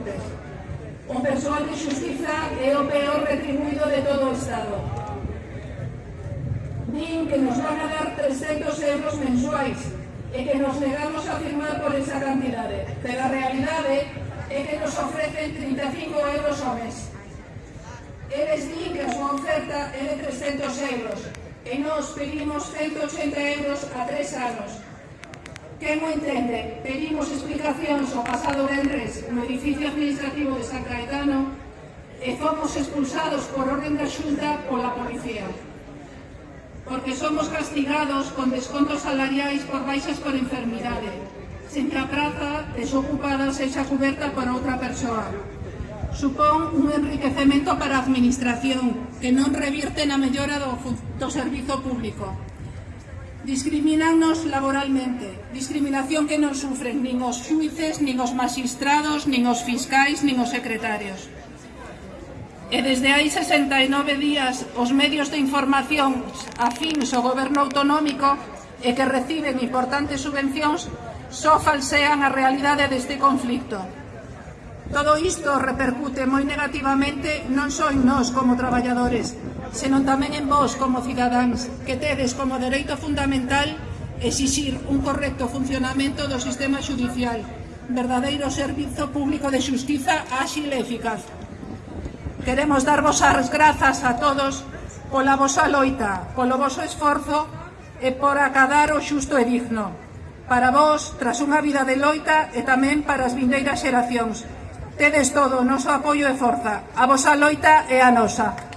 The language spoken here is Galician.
cortes. O persoal de xustiza é o peor retribuído de todo o Estado. Din que nos van a dar 300 euros mensuais e que nos negamos a firmar por esa cantidade, pero a realidade é que nos ofrecen 35 euros ao mes. Eles din que a súa oferta é de 300 euros e nos pedimos 180 euros a 3 anos que mo entende, pedimos explicacións ao pasado Benres no edificio administrativo de San Caetano e fomos expulsados por orden da xunta pola policía. Porque somos castigados con descontos salariais por baixas por enfermidade, sen que a praza desocupada sexa coberta por outra persoa. Supón un enriquecemento para a administración, que non revirte na mellora do, do servizo público discriminannos laboralmente, discriminación que non sufren nin os xuices, nin os magistrados, nin os fiscais, nin os secretarios. E desde hai 69 días os medios de información afíns ao goberno autonómico e que reciben importantes subvencións só falsean a realidade deste conflicto. Todo isto repercute moi negativamente non só en nós como traballadores, senón tamén en vós como cidadáns que tedes como dereito fundamental exixir un correcto funcionamento do sistema judicial, verdadeiro servizo público de xustiza áxil e eficaz. Queremos darvos as grazas a todos pola vosa loita, polo voso esforzo e por acadar o xusto e digno. Para vós, tras unha vida de loita e tamén para as vindeiras xeracións. Tedes todo o noso apoio e forza, a vosa loita e a nosa.